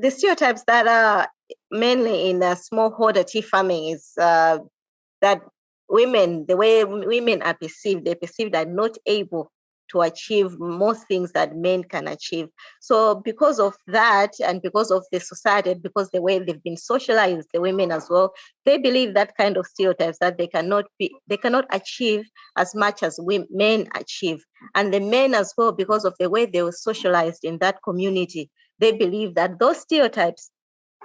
the stereotypes that are mainly in uh, smallholder tea farming is uh, that women, the way women are perceived, they're perceived are not able to achieve most things that men can achieve. So because of that, and because of the society, because the way they've been socialized, the women as well, they believe that kind of stereotypes that they cannot be, they cannot achieve as much as we, men achieve. And the men as well, because of the way they were socialized in that community, they believe that those stereotypes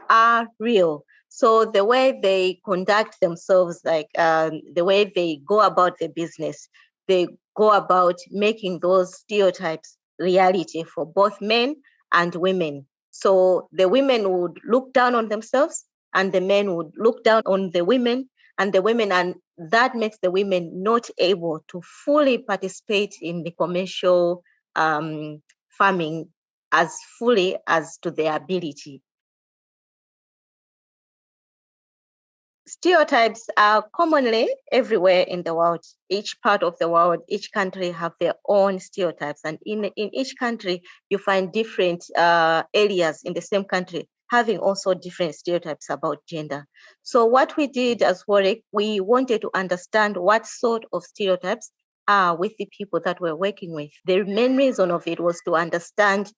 are real. So the way they conduct themselves, like um, the way they go about their business, they go about making those stereotypes reality for both men and women. So the women would look down on themselves and the men would look down on the women and the women and that makes the women not able to fully participate in the commercial um, farming as fully as to their ability. stereotypes are commonly everywhere in the world. Each part of the world, each country have their own stereotypes. And in, in each country, you find different uh, areas in the same country having also different stereotypes about gender. So what we did as WOLREC, we wanted to understand what sort of stereotypes are with the people that we're working with. The main reason of it was to understand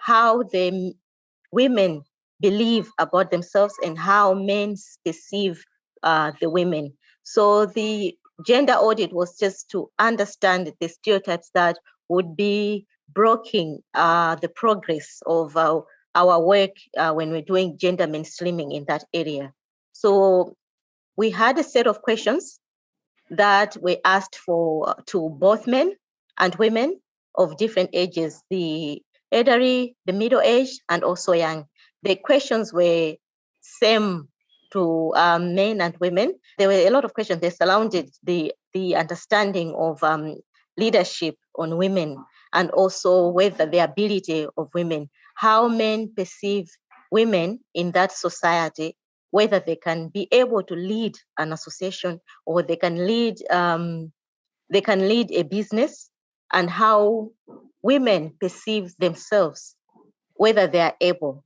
how the women believe about themselves and how men perceive uh, the women. So the gender audit was just to understand the stereotypes that would be blocking uh, the progress of uh, our work uh, when we're doing gender mainstreaming in that area. So we had a set of questions that we asked for to both men and women of different ages, the elderly, the middle age, and also young the questions were same to um, men and women. There were a lot of questions. They surrounded the the understanding of um, leadership on women and also whether the ability of women, how men perceive women in that society, whether they can be able to lead an association or they can lead um, they can lead a business, and how women perceive themselves, whether they are able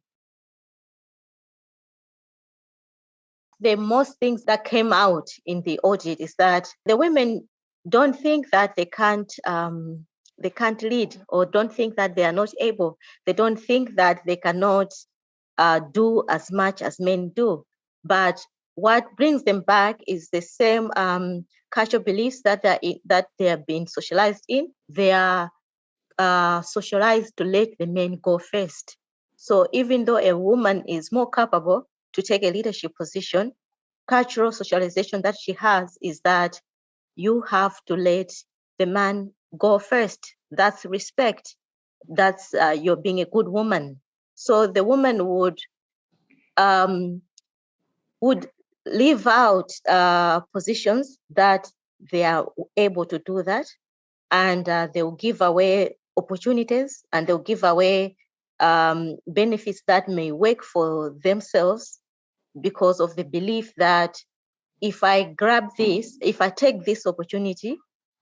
the most things that came out in the audit is that the women don't think that they can't um, they can't lead or don't think that they are not able. They don't think that they cannot uh, do as much as men do. But what brings them back is the same um, cultural beliefs that they in, that they have been socialized in. They are uh, socialized to let the men go first. So even though a woman is more capable, to take a leadership position, cultural socialization that she has is that you have to let the man go first. That's respect. That's uh, you're being a good woman. So the woman would um, would leave out uh, positions that they are able to do that, and uh, they will give away opportunities and they'll give away um, benefits that may work for themselves because of the belief that if I grab this, if I take this opportunity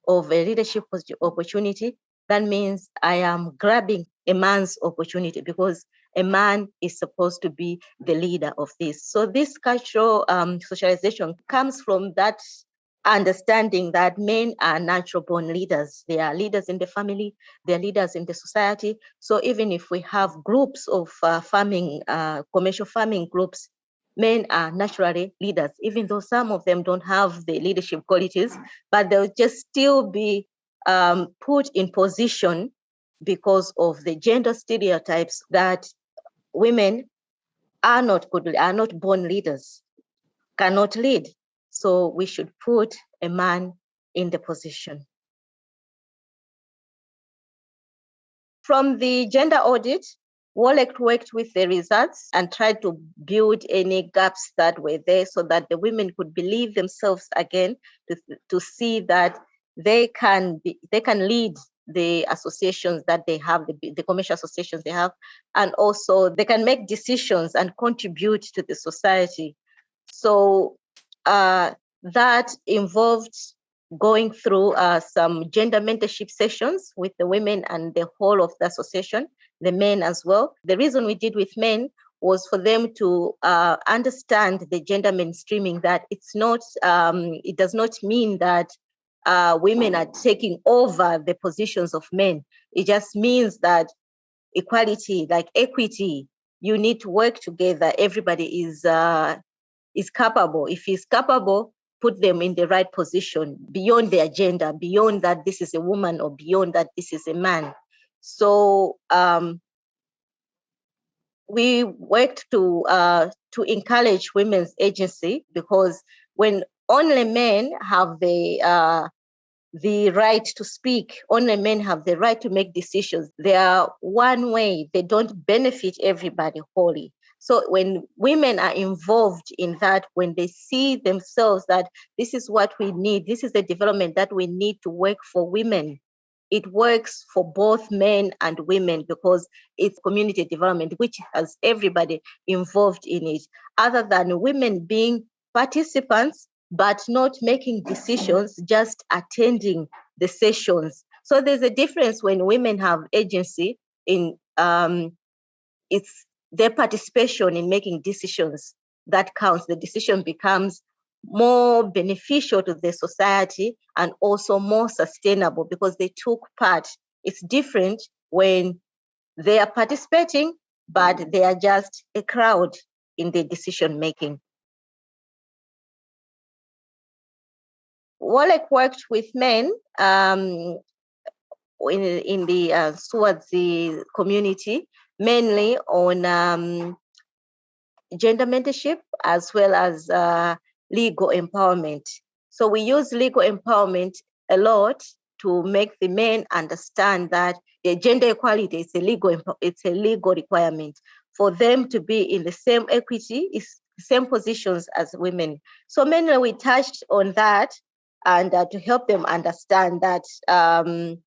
of a leadership opportunity, that means I am grabbing a man's opportunity because a man is supposed to be the leader of this. So this cultural um, socialization comes from that understanding that men are natural born leaders. They are leaders in the family, they're leaders in the society. So even if we have groups of uh, farming, uh, commercial farming groups men are naturally leaders, even though some of them don't have the leadership qualities, but they'll just still be um, put in position because of the gender stereotypes that women are not good, are not born leaders, cannot lead. So we should put a man in the position. From the gender audit, WOLREC worked with the results and tried to build any gaps that were there so that the women could believe themselves again to, to see that they can be, they can lead the associations that they have, the, the commercial associations they have, and also they can make decisions and contribute to the society. So uh, that involved going through uh, some gender mentorship sessions with the women and the whole of the association, the men as well. The reason we did with men was for them to uh, understand the gender mainstreaming that it's not, um, it does not mean that uh, women are taking over the positions of men. It just means that equality, like equity, you need to work together. Everybody is uh, is capable. If he's capable, put them in the right position beyond their gender, beyond that this is a woman or beyond that this is a man. So um, we worked to uh, to encourage women's agency because when only men have the uh, the right to speak. Only men have the right to make decisions. They are one way. They don't benefit everybody wholly. So when women are involved in that, when they see themselves that this is what we need, this is the development that we need to work for women, it works for both men and women because it's community development, which has everybody involved in it. Other than women being participants, but not making decisions, just attending the sessions. So there's a difference when women have agency in um, it's their participation in making decisions that counts. The decision becomes more beneficial to the society and also more sustainable because they took part. It's different when they are participating, but they are just a crowd in the decision making. WOLREC worked with men um, in, in the uh, the community, mainly on um, gender mentorship as well as uh, legal empowerment. So we use legal empowerment a lot to make the men understand that the gender equality is a legal it's a legal requirement for them to be in the same equity is same positions as women. So mainly we touched on that and uh, to help them understand that um,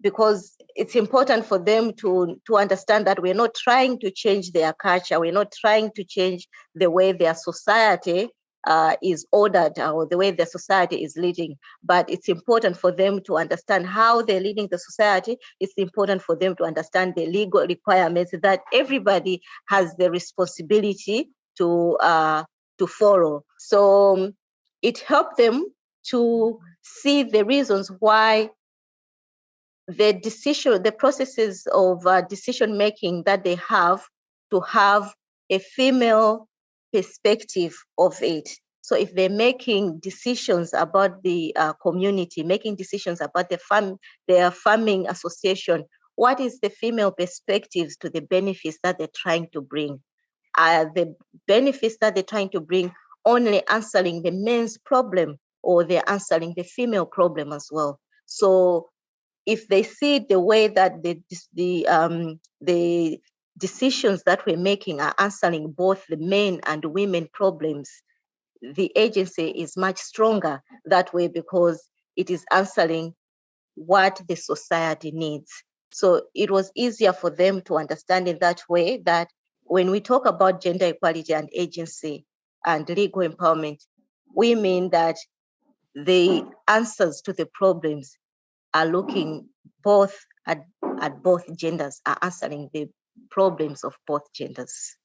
because it's important for them to, to understand that we're not trying to change their culture, we're not trying to change the way their society uh, is ordered or the way their society is leading. But it's important for them to understand how they're leading the society. It's important for them to understand the legal requirements that everybody has the responsibility to uh, to follow. So um, it helped them to see the reasons why the decision, the processes of uh, decision making that they have to have a female perspective of it. So if they're making decisions about the uh, community, making decisions about the farm, their farming association, what is the female perspectives to the benefits that they're trying to bring? Are the benefits that they're trying to bring only answering the men's problem or they're answering the female problem as well. So if they see the way that the the um, the decisions that we're making are answering both the men and women problems, the agency is much stronger that way because it is answering what the society needs. So it was easier for them to understand in that way that when we talk about gender equality and agency and legal empowerment, we mean that the answers to the problems are looking both at, at both genders, are answering the problems of both genders.